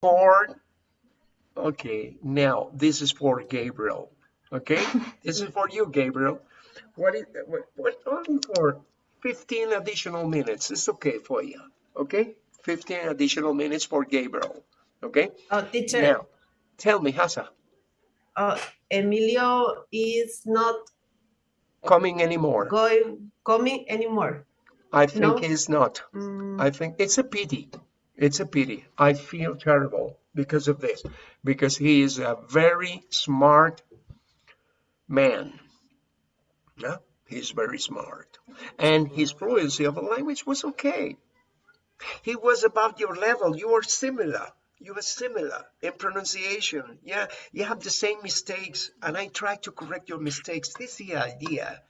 for, okay, now this is for Gabriel, okay? this is for you, Gabriel. What is, what, what, only for 15 additional minutes. It's okay for you, okay? 15 additional minutes for Gabriel, okay? Oh, teacher. Now, tell me, Hasa, Uh, Emilio is not coming anymore? going coming anymore. I think No. he's not. Mm, I think it's a pity. It's a pity. I feel terrible because of this, because he is a very smart man. Yeah, he's very smart. And his fluency of a language was okay. He was about your level. You are similar. You are similar in pronunciation. Yeah, you have the same mistakes, and I try to correct your mistakes. This is the idea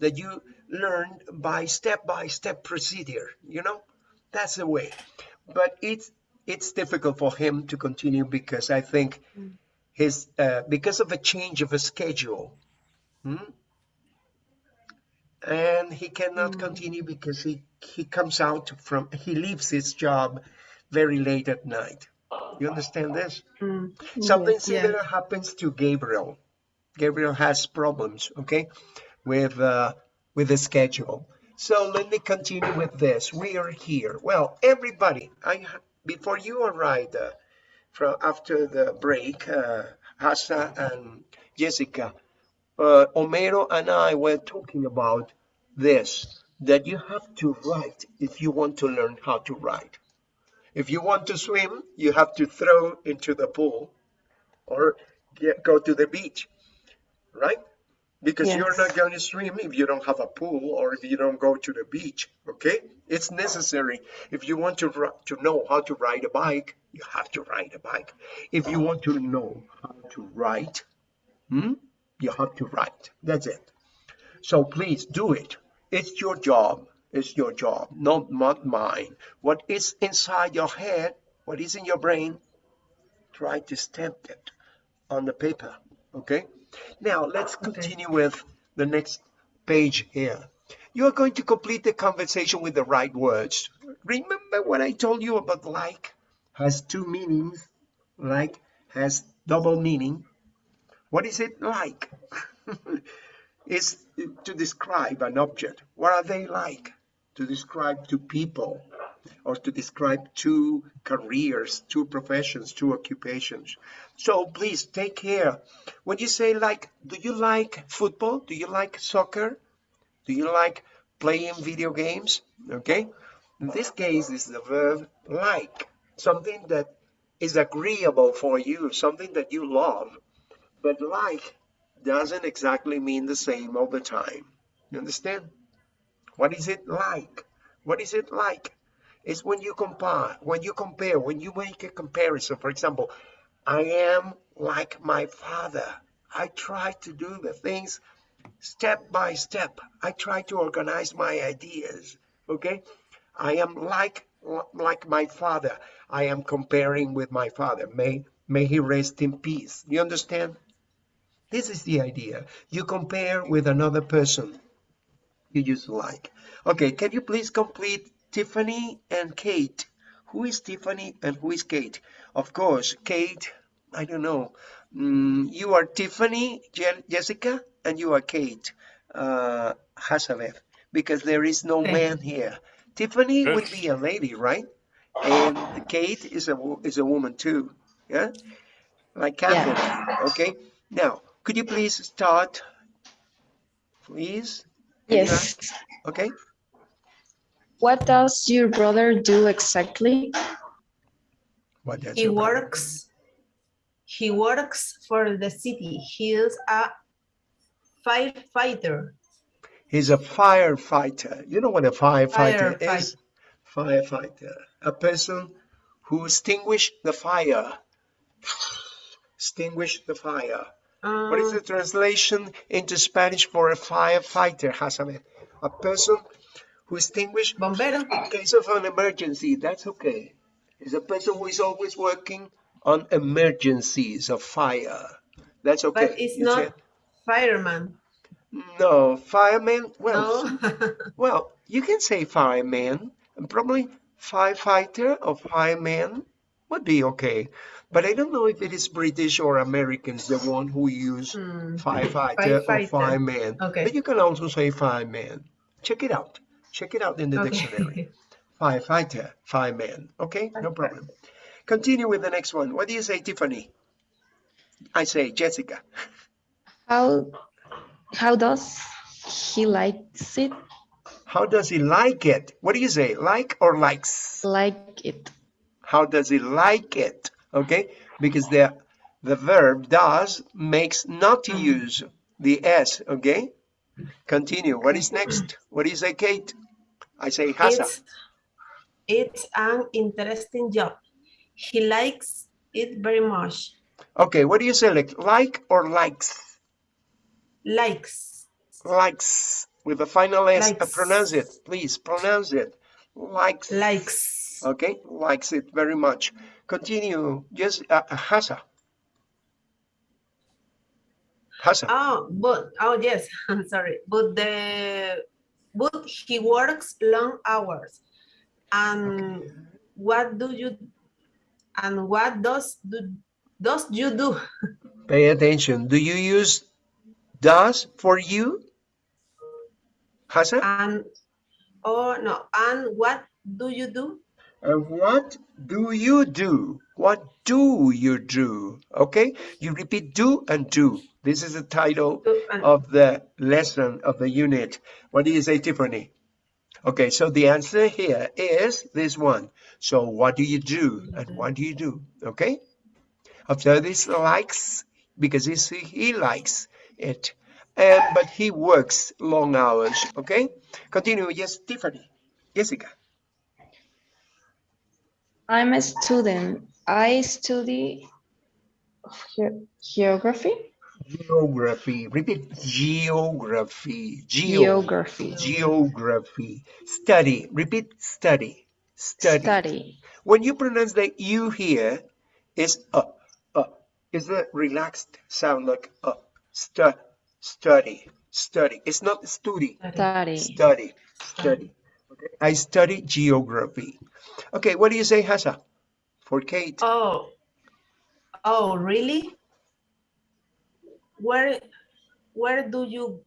that you learn by step-by-step procedure. You know, that's the way. But it's it's difficult for him to continue because I think his uh, because of a change of a schedule. hmm? and he cannot continue because he he comes out from he leaves his job very late at night you understand this mm, something yes, yeah. similar happens to gabriel gabriel has problems okay with uh with the schedule so let me continue with this we are here well everybody i before you arrived uh, from after the break uh and jessica uh, Homero and I were talking about this, that you have to write if you want to learn how to write. If you want to swim, you have to throw into the pool or get, go to the beach, right? Because you're not going to swim if you don't have a pool or if you don't go to the beach, okay? It's necessary. If you want to, to know how to ride a bike, you have to ride a bike. If you want to know how to write, hmm, you have to write. That's it. So please do it. It's your job. It's your job, not, not mine. What is inside your head, what is in your brain, try to stamp it on the paper. Okay? Now let's continue with the next page here. You are going to complete the conversation with the right words. Remember what I told you about like has two meanings. Like has double meaning. What is it like? is to describe an object. What are they like? To describe two people or to describe two careers, two professions, two occupations. So please take care. When you say like, do you like football? Do you like soccer? Do you like playing video games? Okay. In this case, is the verb like, something that is agreeable for you, something that you love. But like doesn't exactly mean the same all the time. You understand? What is it like? What is it like? It's when you compare, when you compare, when you make a comparison. For example, I am like my father. I try to do the things step by step. I try to organize my ideas. Okay? I am like like my father. I am comparing with my father. May may he rest in peace. You understand? This is the idea. You compare with another person you use like. Okay, can you please complete Tiffany and Kate? Who is Tiffany and who is Kate? Of course, Kate, I don't know. Mm, you are Tiffany, Je- Jessica, and you are Kate, uh, Hazabeth, because there is no man here. Tiffany would be a lady, right? And Kate is a is a woman too. Yeah, like Catherine. Okay. Now, could you please start, please? Yes. Okay. What does your brother do exactly? What does He your brother- works. He works for the city. He is a firefighter. He's a firefighter. You know what a firefighter Firefight- is? Firefighter. A person who extinguished the fire. Extinguish the fire. What is Um, the translation into Spanish for a firefighter, Hasanet? A person who extinguished bombero. in case of an emergency. That's okay. It's a person who is always working on emergencies of fire. That's okay. But it's You not said- fireman. No, fireman. Well, No. Well, you can say fireman, and probably firefighter or fireman. would be okay. But I don't know if it is British or Americans, the one who use Hmm, firefighter or fireman. Okay. But you can also say fireman. Check it out. Check it out in the dictionary. Okay. Firefighter, uh, fireman. Okay, no problem. Continue with the next one. What do you say, Tiffany? I say Jessica. How how does he likes it? How does he like it? What do you say? Like or likes? Like it. How does he like it? Okay, because the the verb does makes not to mm-hmm. use the s. Okay, continue. What is next? What do you say, Kate? I say Hasa. It's, it's an interesting job. He likes it very much. Okay, what do you select? Like or likes? Likes. Likes with the final s. Uh, Likes. pronounce it, please. Pronounce it. Likes. Likes. Okay, likes it very much. Continue. Just uh, Hasa. Hasa. Oh, but oh yes, I'm sorry. But the but he works long hours. And what do you and what does do does you do? Pay attention. Do you use does for you? Hasa? And oh no, and what do you do? And what do you do? What do you do? Okay, you repeat do and do. This is the title of the lesson of the unit. What do you say, Tiffany? Okay, so the answer here is this one. So what do you do and what do you do? Okay, after this likes because he's, he likes it, and but he works long hours. Okay, continue. Yes, Tiffany, Jessica. I'm a student. I study geography. Geography. Repeat. Geography. Geo. Geography. Geography. Study. Repeat. Study. Study. Study. When you pronounce the U here, is uh, uh. Is the relaxed sound like uh. Stu, study. Study. It's not study. Study. Study. Study. Okay. I study geography. Okay. What do you say, Hasa? For Kate. Oh, oh, really? Where, where do you,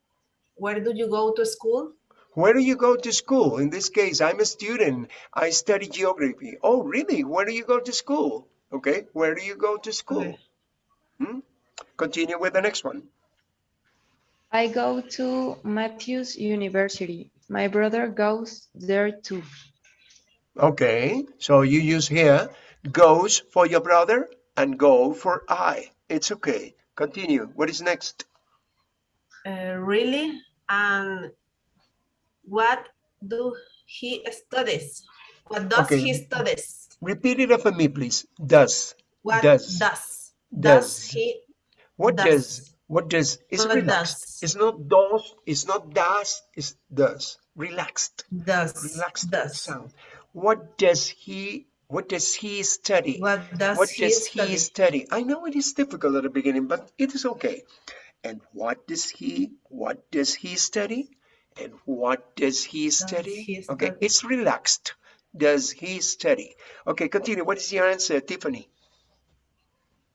where do you go to school? Where do you go to school? In this case, I'm a student. I study geography. Oh, really? Where do you go to school? Okay, where do you go to school? Okay. Hmm? Continue with the next one. I go to Matthews University. My brother goes there too. Okay, so you use here goes for your brother and go for I. It's okay. Continue. What is next? Uh, really? And what do he studies? What does Okay. he studies? Repeat it after me, please. Does. What Does. does does, he? What Does. does? What does? It's What relaxed. does? It's not does. It's not does. It's does. Relaxed. Does relaxed does sound. What does he what does he study? what does What he does study? he study? I know it is difficult at the beginning, but it is okay. And what does he what does he study? And what does he study? he Okay, study? it's relaxed. Does he study? Okay, continue. What is your answer, Tiffany?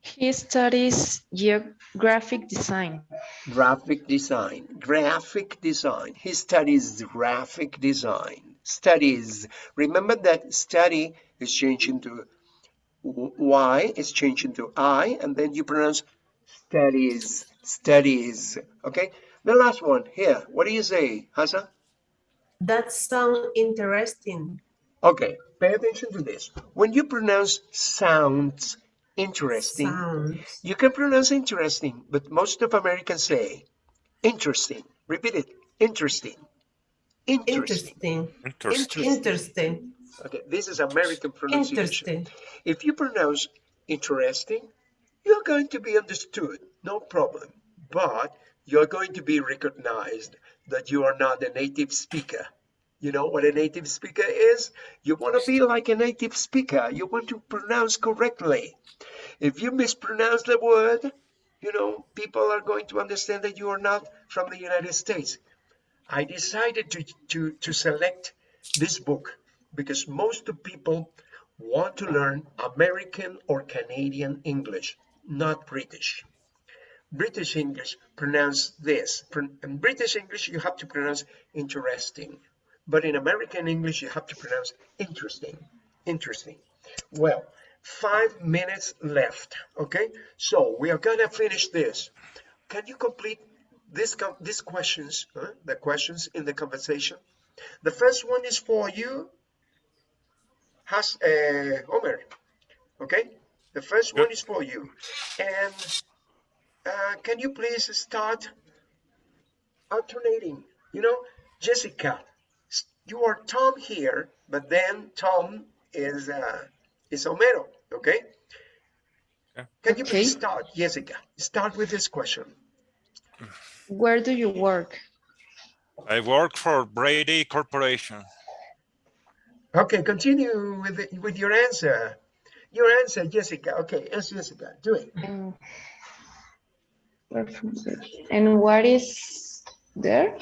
He studies graphic design. Graphic design. Graphic design. He studies graphic design. Studies. Remember that study is changed into Y, is changed into I, and then you pronounce studies. Studies. Okay? The last one here. What do you say, Hasa? That sounds interesting. Okay, pay attention to this. When you pronounce sounds interesting, Sounds. you can pronounce interesting, but most of Americans say interesting. Repeat it. Interesting. Interesting. Interesting. Interesting. Interesting. Okay, this is American pronunciation. Interesting. If you pronounce interesting, you're going to be understood, no problem. But you're going to be recognized that you are not a native speaker. You know what a native speaker is? You want to be like a native speaker. You want to pronounce correctly. If you mispronounce the word, you know, people are going to understand that you are not from the United States. I decided to, to, to select this book because most people want to learn American or Canadian English, not British. British English pronounce this. In British English, you have to pronounce interesting. But in American English, you have to pronounce interesting. Interesting. Well, five minutes left. Okay, so we are gonna finish this. Can you complete this these questions? huh? The questions in the conversation. The first one is for you, has uh, Omer. Okay, the first one is for you, and uh, can you please start alternating? You know, Jessica, you are Tom here, but then Tom is uh, is Homero. Okay. Okay. Can you please start, Jessica? Start with this question. Where do you work? I work for Brady Corporation. Okay, continue with the, with your answer. Your answer, Jessica. Okay, yes, Jessica. Do it. And, where from there? and what is there?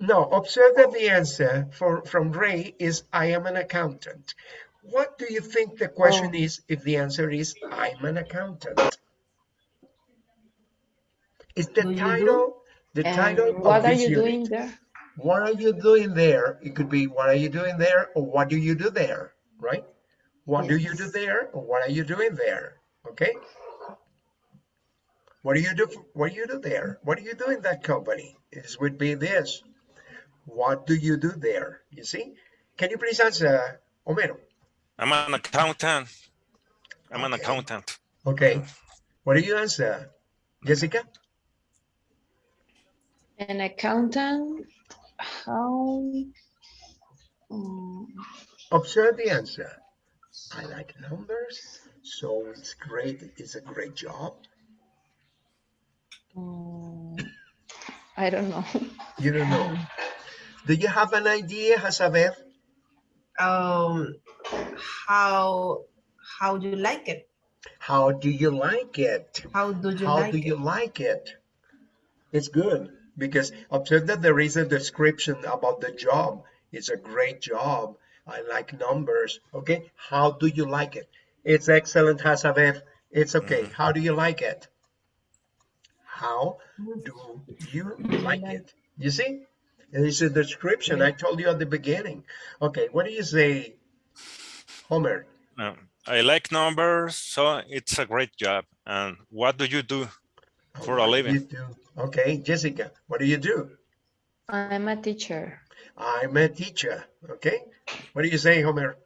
No, observe that the answer for from Ray is I am an accountant. What do you think the question Oh. is if the answer is I'm an accountant? Is the Do title the And title of what are you unit? doing there? What are you doing there? It could be what are you doing there or what do you do there, right? What do you do there or what are you doing there? Okay? What do you do? What do you do there? What do you do in that company? This would be this. What do you do there? You see? Can you please answer, Homero? I'm an accountant. I'm an accountant. Okay. What do you answer, Jessica? An accountant? How? um, Observe the answer. I like numbers, so it's great. It's a great job. um, I don't know. You don't know. Do you have an idea, Hasaber? Um, how how do you like it? How do you like it? How do you How like do it? you like it? It's good because observe that there is a description about the job. It's a great job. I like numbers. Okay. How do you like it? It's excellent, Hasaber. It's okay. Mm-hmm. How do you like it? How do you like it? You see? It's a description. I told you at the beginning. Okay. What do you say, Homer? Um, I like numbers, so it's a great job. And what do you do? For a living. You do? Okay. Jessica, what do you do? I'm a teacher. I'm a teacher. Okay. What do you say, Homer?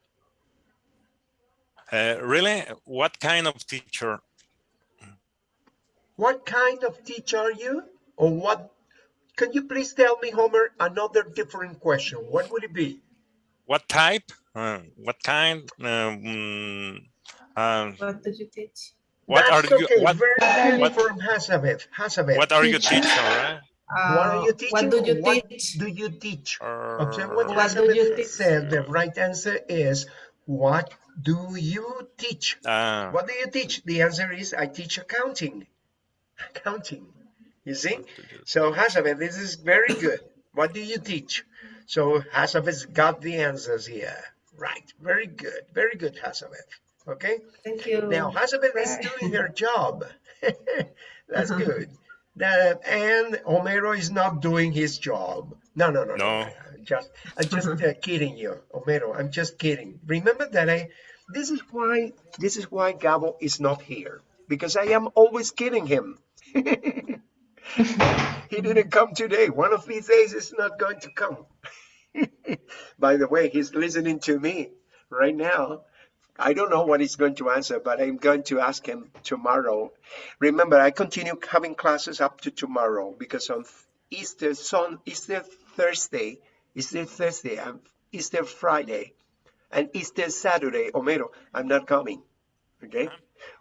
Uh, really? What kind of teacher? What kind of teacher are you? Or what? Can you please tell me, Homer, another different question? What would it be? What type? Uh, what kind? Um, um, What do you teach? What That's are you? okay. What, Very what- from Hazabeth. Hazabeth. what are you teaching? Right? What are Uh, you teaching? What do you What teach? do you teach? Observe what Uh, What do you Hazabeth teach? said. The right answer is, what do you teach? uh, What do you teach? The answer is, I teach accounting. Accounting. You see? So Hazabeth, this is very good. What do you teach? So Hazabeth's got the answers here. Right. Very good. Very good, Hazabeth. Okay. Thank you. Now Hazabeth is doing her job. That's good. That, and Homero is not doing his job. No, no, no, no. No. Just, I'm just uh, kidding you, Homero. I'm just kidding. Remember that I. This is why. This is why Gabo is not here because I am always kidding him. he didn't come today. One of these days, is not going to come. By the way, he's listening to me right now. I don't know what he's going to answer, but I'm going to ask him tomorrow. Remember, I continue having classes up to tomorrow because on Easter Sun, Easter Thursday, Easter Thursday, and Easter Friday, and Easter Saturday, Homero, I'm not coming. Okay, uh-huh.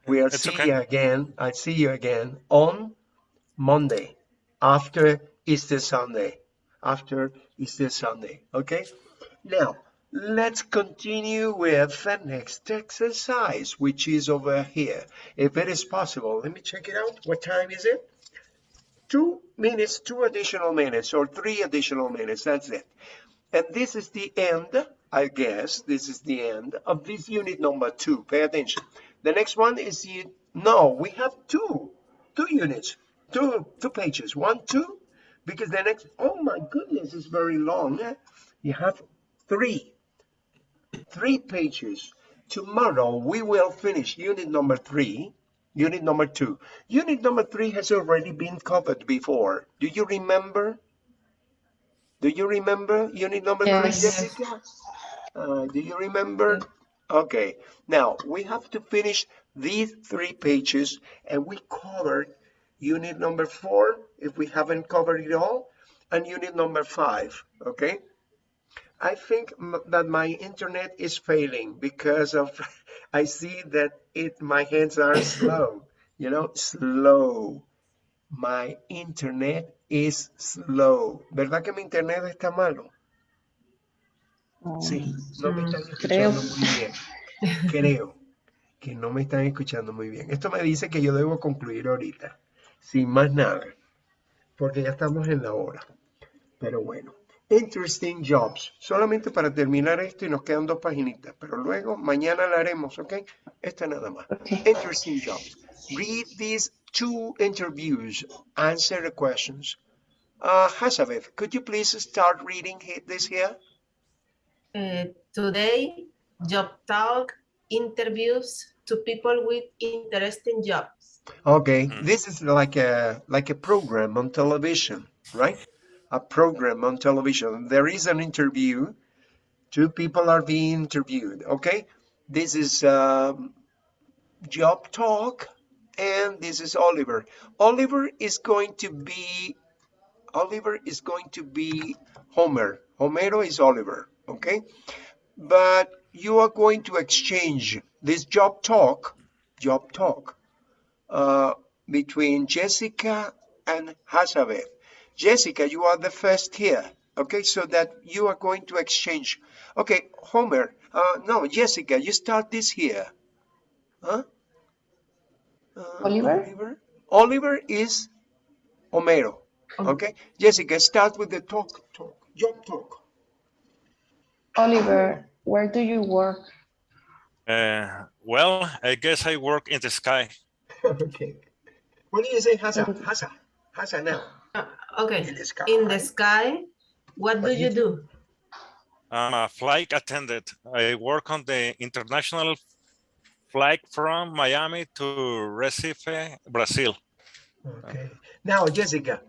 we'll It's see okay. you again. I'll see you again on Monday after Easter Sunday. After Easter Sunday. Okay. Now, let's continue with the next exercise, which is over here. If it is possible, let me check it out. What time is it? Two minutes, two additional minutes, or three additional minutes. That's it. And this is the end I guess this is the end of this unit number two. Pay attention. The next one is the, no, we have two, two units, two, two pages, one, two, because the next, oh my goodness, it's very long. You have three, three pages. Tomorrow we will finish unit number three, unit number two. Unit number three has already been covered before. Do you remember? Do you remember unit number three, Yes. Jessica? Uh, do you remember? Okay, now we have to finish these three pages and we covered unit number four, if we haven't covered it all, and unit number five, okay? I think m- that my internet is failing because of, I see that it, my hands are slow, you know, slow. My internet is slow. ¿Verdad que mi internet está malo? Sí, no me están creo. escuchando muy bien. Creo que no me están escuchando muy bien. Esto me dice que yo debo concluir ahorita, sin más nada, porque ya estamos en la hora. Pero bueno, interesting jobs. Solamente para terminar esto y nos quedan dos paginitas, pero luego mañana la haremos, ¿ok? Esta nada más. Okay. Interesting jobs. Read these two interviews. Answer the questions. Uh, Hazabeth, could you please start reading this here? Uh, today, job talk interviews to people with interesting jobs. Okay, this is like a like a program on television, right? A program on television. There is an interview. Two people are being interviewed. Okay, this is um, job talk, and this is Oliver. Oliver is going to be Oliver is going to be Homer. Homero is Oliver. Okay, but you are going to exchange this job talk, job talk uh, between Jessica and Hazabeth. Jessica, you are the first here. Okay, so that you are going to exchange. Okay, Homer, uh, no, Jessica, you start this here. Huh? Uh, Oliver? Oliver? Oliver is Homero. Okay, Jessica, start with the talk, talk, job talk. Oliver, where do you work? Uh, well, I guess I work in the sky. okay. What do you say, Hasa? Hasa, Hasa now. Uh, okay, In the sky. in the sky, what do What you you do? I'm a flight attendant. I work on the international flight from Miami to Recife, Brazil. Okay. Now, Jessica,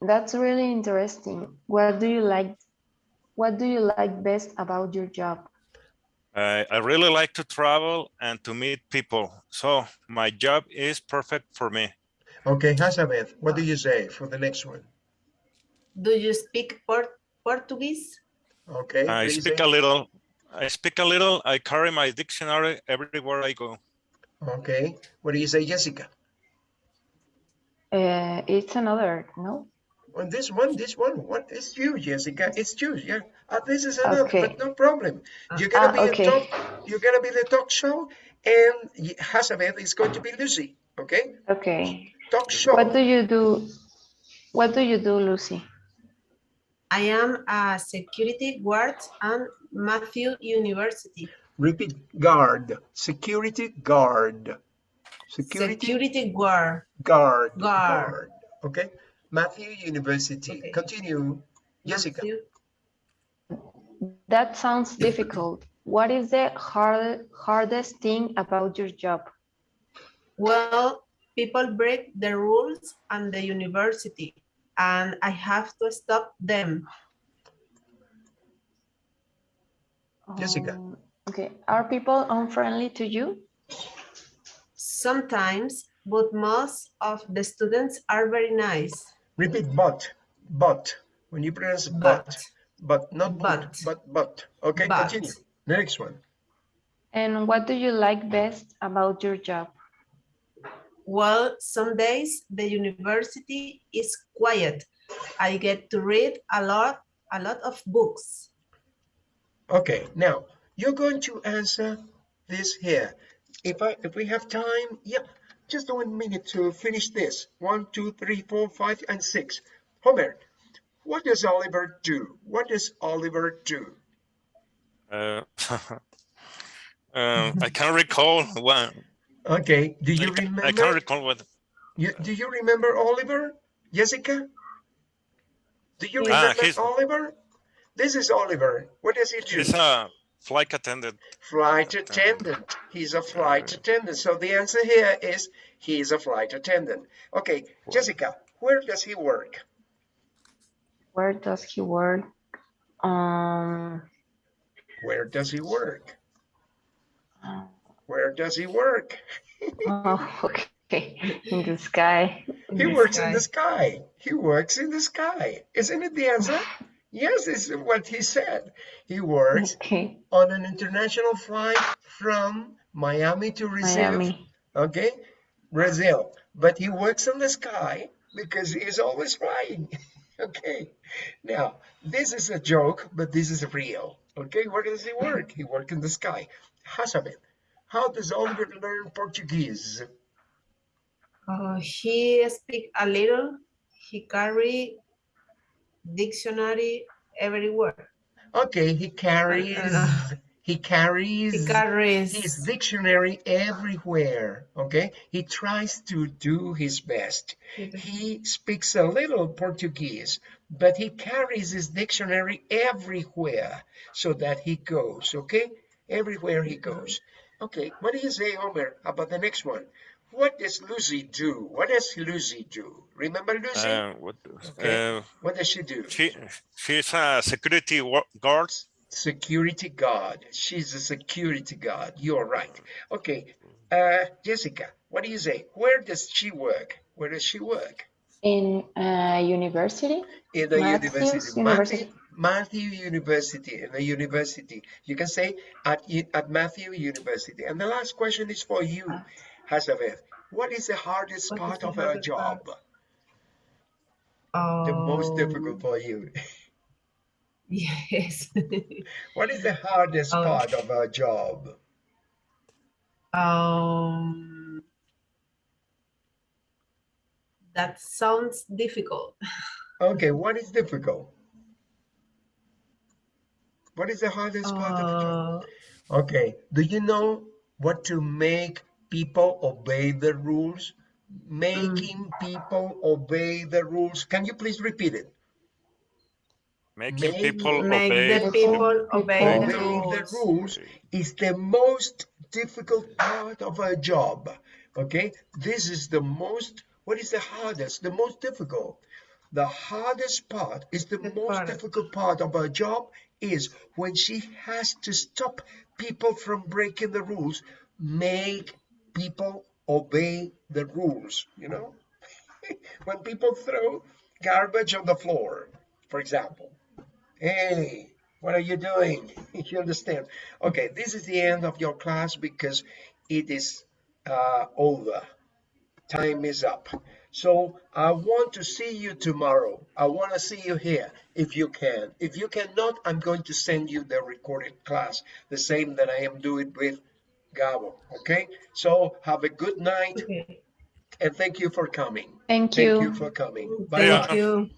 That's really interesting. What do you like? What do you like best about your job? I I really like to travel and to meet people. So my job is perfect for me. Okay, Hazabeth, what do you say for the next one? Do you speak Port Portuguese? Okay. I speak say- a little. I speak a little. I carry my dictionary everywhere I go. Okay. What do you say, Jessica? Uh, it's another, no? On this one, this one, what is you, Jessica? It's you, yeah. Uh, this is another, Okay. but no problem. You're gonna Ah, be okay. a talk. You're gonna be the talk show, and y- Hazabeth is going to be Lucy. Okay. Okay. Talk show. What do you do? What do you do, Lucy? I am a security guard at Matthew University. Repeat. Guard. Security guard. Security, Security guard. guard. Guard. Okay. Matthew University. Okay. Continue, Jessica. Matthew. That sounds difficult. What is the hard, hardest thing about your job? Well, people break the rules and the university, and I have to stop them. Jessica. Um, okay. Are people unfriendly to you? Sometimes, but most of the students are very nice. Repeat but. But. When you pronounce but. But, But not but. But. But but. Okay, But. continue. Next one. And what do you like best about your job? Well, some days the university is quiet. I get to read a lot, a lot of books. Okay, now you're going to answer this here. If I if we have time, yeah, just one minute to finish this. One, two, three, four, five, and six. Homer, what does Oliver do? What does Oliver do? Uh, um, I can't recall one. Okay, do you I, ca- I remember? can't recall what. You, do you remember Oliver? Jessica? Do you Ah, remember he's- Oliver? This is Oliver. What does he do? He's a flight attendant. Flight attendant. He's a flight attendant. So the answer here is he's a flight attendant. Okay, Jessica, where does he work? Where does he work? Um, Where does he work? uh, Where does he work? oh, okay. In the sky. He the works in the sky. He works in the sky. Isn't it the answer? Yes, it's what he said. He works Okay. on an international flight from Miami to Brazil. Miami. Okay, Brazil. But he works in the sky because he's always flying. okay, now this is a joke, but this is real. Okay, where does he work? He works in the sky. Hazabeth, how does Oliver learn Portuguese? Uh, he speak a little. He carry dictionary everywhere. Okay, he carries he carries He carries. his dictionary everywhere. Okay, he tries to do his best. He speaks a little Portuguese, but he carries his dictionary everywhere so that he goes. Okay, everywhere he goes. Okay, what do you say, Homer, about the next one? What does Lucy do? What does Lucy do? Remember Lucy? Uh, what, Okay. uh, what does she do? she she's a security wa- guard. security guard. She's a security guard. You're right. Okay, uh, Jessica, what do you say? Where does she work? Where does she work? In uh, university. In the Matthews university. University. Matthew, University. In the university. You can say at, at Matthew University. And the last question is for you, Hazabeth. What is the hardest What part of hardest job? um, The most difficult for you. Yes. What is the hardest Oh. part of her job? um, that sounds difficult. Okay, what is difficult? What is the hardest part of the job? Uh, Okay, do you know what to make people obey the rules? Making people obey the rules. Can you please repeat it? Making Make- people make obey. the people obey Obey the the rules. rules is the most difficult part of our job. Okay, this is the most, what is the hardest? The most difficult. The hardest part is the The most difficult part of her job is when she has to stop people from breaking the rules, make people obey the rules, you know? when people throw garbage on the floor, for example. Hey, what are you doing? you understand? Okay, this is the end of your class because it is uh, over. Time is up. So I want to see you tomorrow. I want to see you here if you can. If you cannot, I'm going to send you the recorded class, the same that I am doing with Gabo. Okay? So have a good night Okay. and thank you for coming. Thank you. Thank you. you for coming. Bye Thank bye. you.